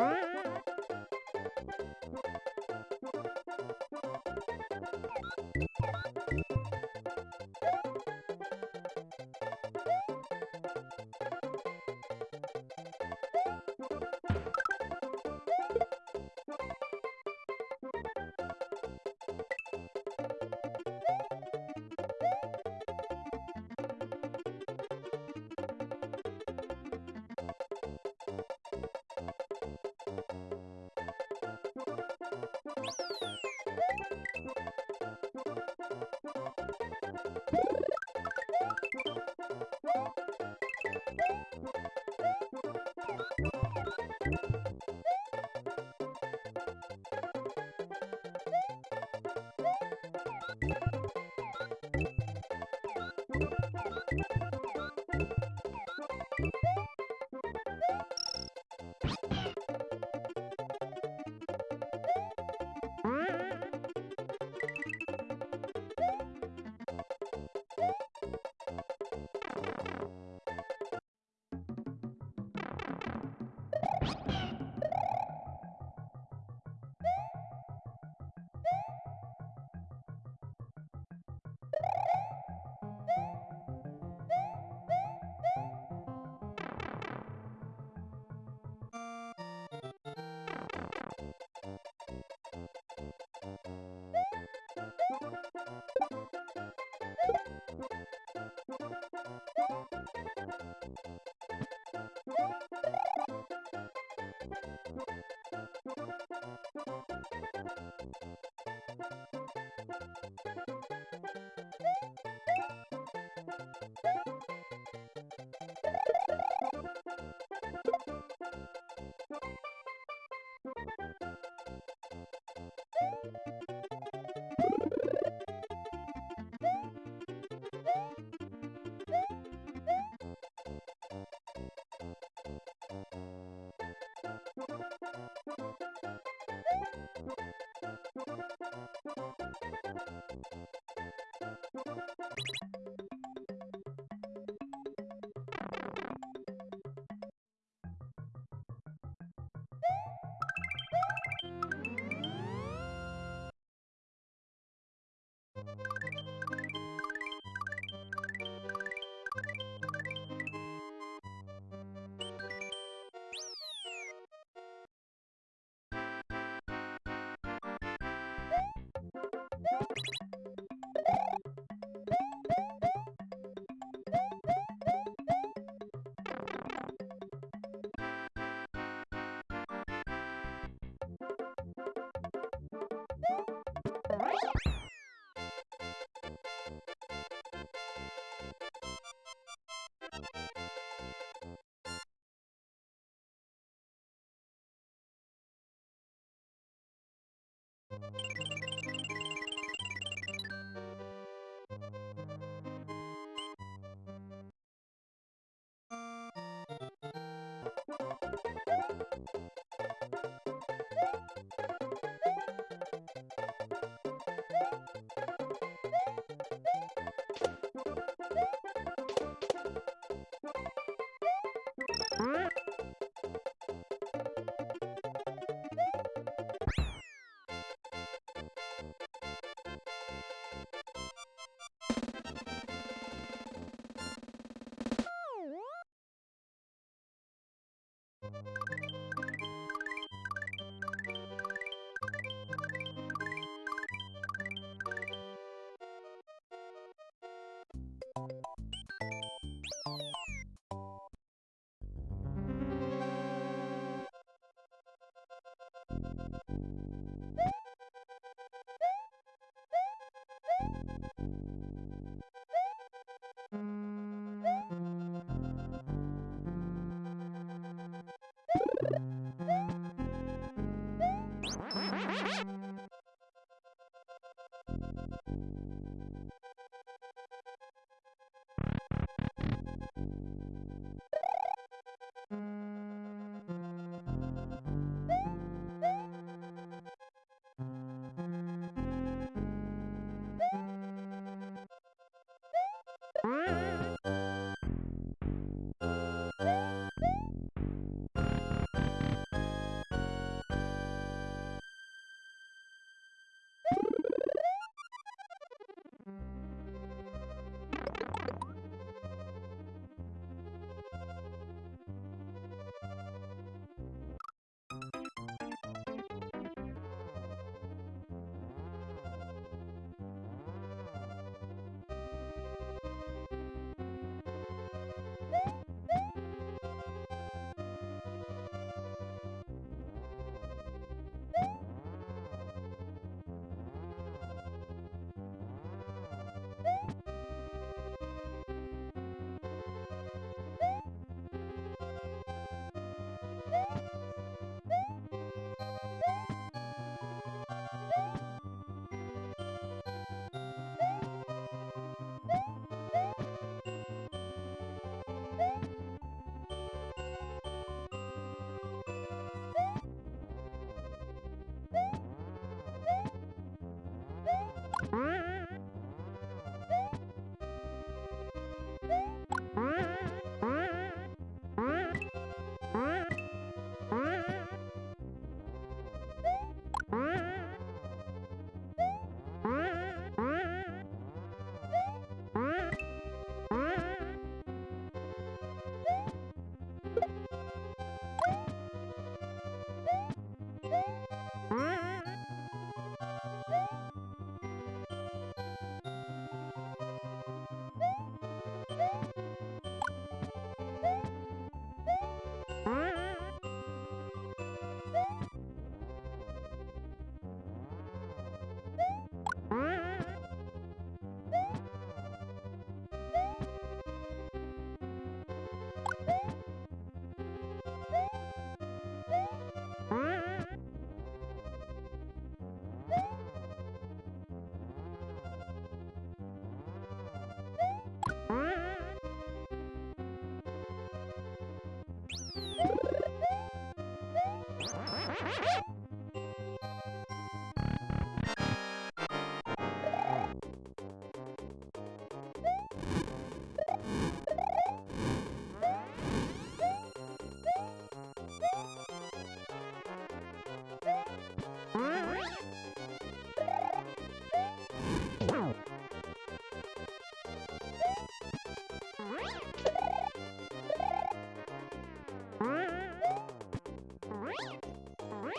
you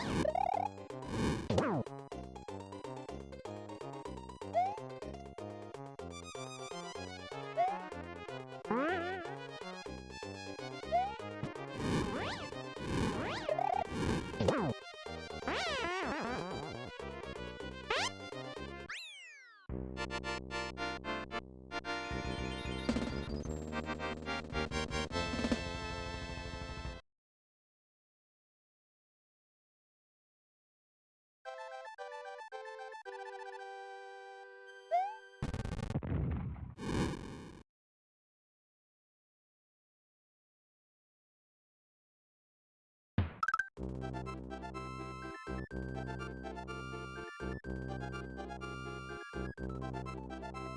you Bye.